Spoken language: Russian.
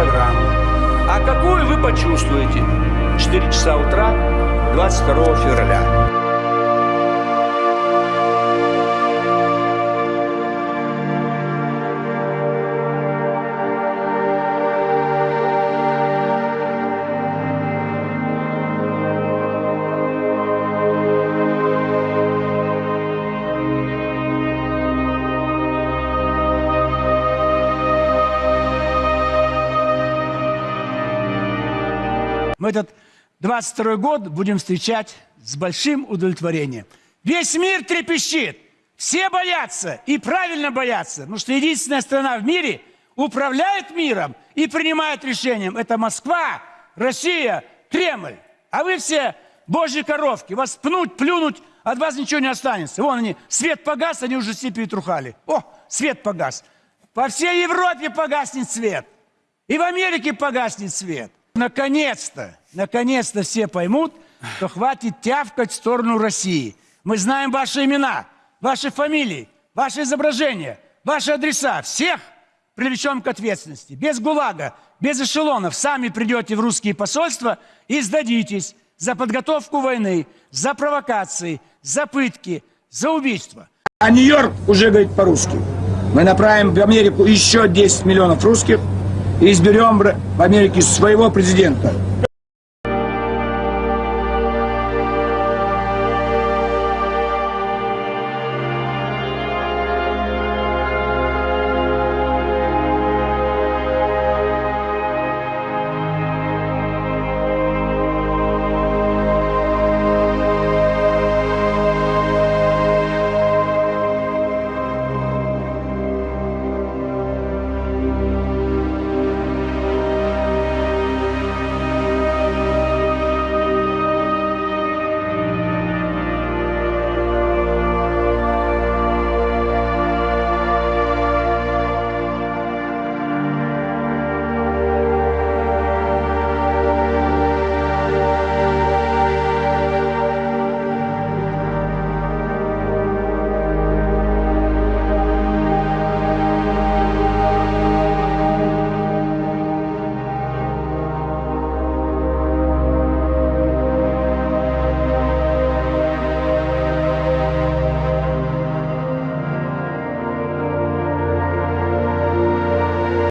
программу. А какую вы почувствуете? 4 часа утра 22 февраля. Мы этот 22 год будем встречать с большим удовлетворением. Весь мир трепещет, все боятся и правильно боятся, потому что единственная страна в мире управляет миром и принимает решением. Это Москва, Россия, Кремль. А вы все божьи коровки, вас пнуть, плюнуть, от вас ничего не останется. Вон они, свет погас, они уже все перетрухали. О, свет погас. По всей Европе погаснет свет. И в Америке погаснет свет. Наконец-то, наконец-то все поймут, что хватит тявкать в сторону России. Мы знаем ваши имена, ваши фамилии, ваши изображения, ваши адреса. Всех привлечем к ответственности. Без ГУЛАГа, без эшелонов. Сами придете в русские посольства и сдадитесь за подготовку войны, за провокации, за пытки, за убийство. А Нью-Йорк уже говорит по-русски. Мы направим в Америку еще 10 миллионов русских и изберем в Америке своего президента.